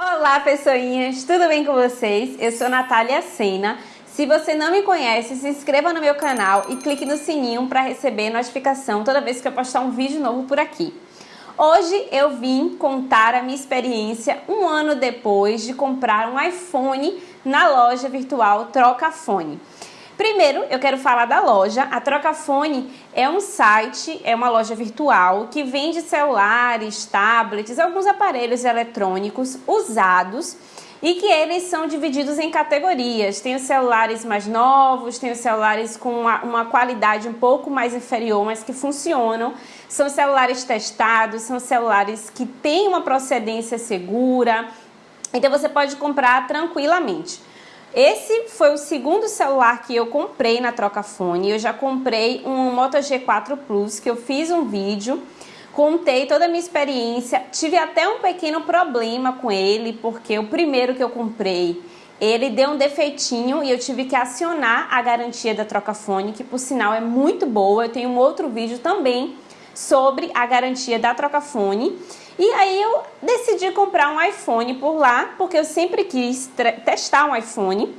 Olá pessoinhas, tudo bem com vocês? Eu sou Natália Sena. Se você não me conhece, se inscreva no meu canal e clique no sininho para receber notificação toda vez que eu postar um vídeo novo por aqui. Hoje eu vim contar a minha experiência um ano depois de comprar um iPhone na loja virtual Trocafone. Primeiro, eu quero falar da loja. A Trocafone é um site, é uma loja virtual que vende celulares, tablets, alguns aparelhos eletrônicos usados e que eles são divididos em categorias. Tem os celulares mais novos, tem os celulares com uma, uma, qualidade um pouco mais inferior, mas que funcionam. São celulares testados, são celulares que têm uma procedência segura, então você pode comprar tranquilamente. Esse foi o segundo celular que eu comprei na Trocafone. Eu já comprei um Moto G4 Plus, que eu fiz um vídeo, contei toda a minha experiência. Tive até um pequeno problema com ele, porque o primeiro que eu comprei, ele deu um defeitinho e eu tive que acionar a garantia da Trocafone, que por sinal é muito boa. Eu tenho um outro vídeo também sobre a garantia da Trocafone. E aí eu decidi comprar um iPhone por lá, porque eu sempre quis testar um iPhone.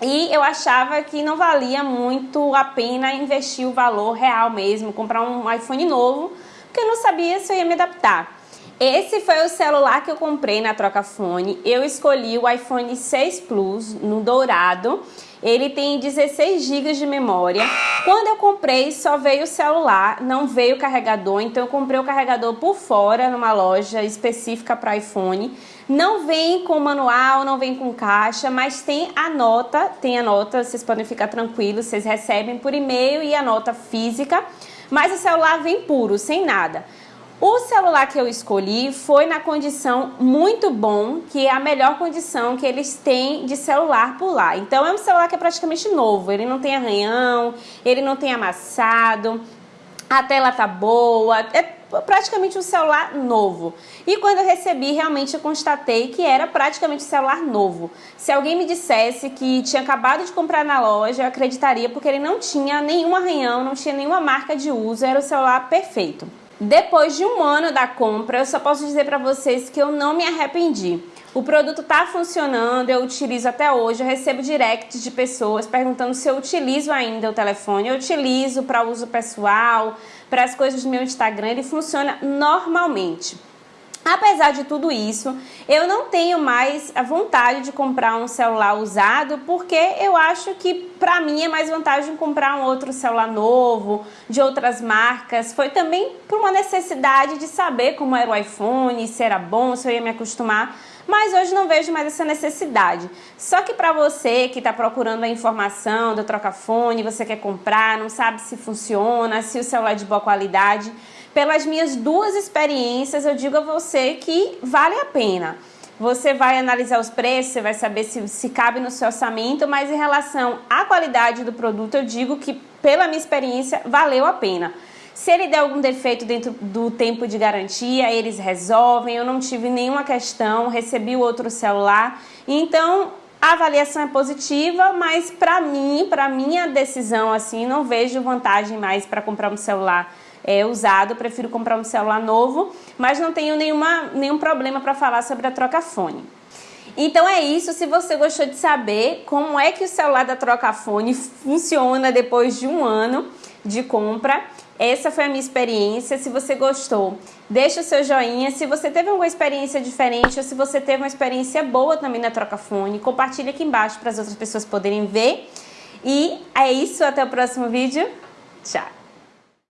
E eu achava que não valia muito a pena investir o valor real mesmo, comprar um iPhone novo, porque eu não sabia se eu ia me adaptar. Esse foi o celular que eu comprei na Trocafone. Eu escolhi o iPhone 6 Plus no dourado. Ele tem 16 GB de memória. Quando eu comprei, só veio o celular, não veio o carregador. Então eu comprei o carregador por fora, numa loja específica para iPhone. Não vem com manual, não vem com caixa, mas tem a nota, tem a nota, vocês podem ficar tranquilos, vocês recebem por e-mail e a nota física. Mas o celular vem puro, sem nada. O celular que eu escolhi foi na condição muito bom, que é a melhor condição que eles têm de celular por lá. Então é um celular que é praticamente novo, ele não tem arranhão, ele não tem amassado, a tela tá boa, é praticamente um celular novo. E quando eu recebi, realmente eu constatei que era praticamente um celular novo. Se alguém me dissesse que tinha acabado de comprar na loja, eu acreditaria porque ele não tinha nenhum arranhão, não tinha nenhuma marca de uso, era o celular perfeito. Depois de um ano da compra, eu só posso dizer para vocês que eu não me arrependi. O produto está funcionando, eu utilizo até hoje, eu recebo directs de pessoas perguntando se eu utilizo ainda o telefone. Eu utilizo para uso pessoal, para as coisas do meu Instagram, ele funciona normalmente. Apesar de tudo isso, eu não tenho mais a vontade de comprar um celular usado porque eu acho que para mim é mais vantagem comprar um outro celular novo, de outras marcas. Foi também por uma necessidade de saber como era o iPhone, se era bom, se eu ia me acostumar mas hoje não vejo mais essa necessidade. Só que para você que está procurando a informação do trocafone, você quer comprar, não sabe se funciona, se o celular é de boa qualidade, pelas minhas duas experiências, eu digo a você que vale a pena. Você vai analisar os preços, você vai saber se, se cabe no seu orçamento, mas em relação à qualidade do produto, eu digo que, pela minha experiência, valeu a pena. Se ele der algum defeito dentro do tempo de garantia, eles resolvem. Eu não tive nenhuma questão, recebi o outro celular. Então, a avaliação é positiva, mas para mim, para minha decisão, assim, não vejo vantagem mais para comprar um celular é, usado, prefiro comprar um celular novo, mas não tenho nenhuma, nenhum problema para falar sobre a troca-fone. Então é isso, se você gostou de saber como é que o celular da Trocafone funciona depois de um ano de compra, essa foi a minha experiência. Se você gostou, deixa o seu joinha. Se você teve alguma experiência diferente ou se você teve uma experiência boa também na Trocafone, compartilha aqui embaixo para as outras pessoas poderem ver. E é isso, até o próximo vídeo. Tchau!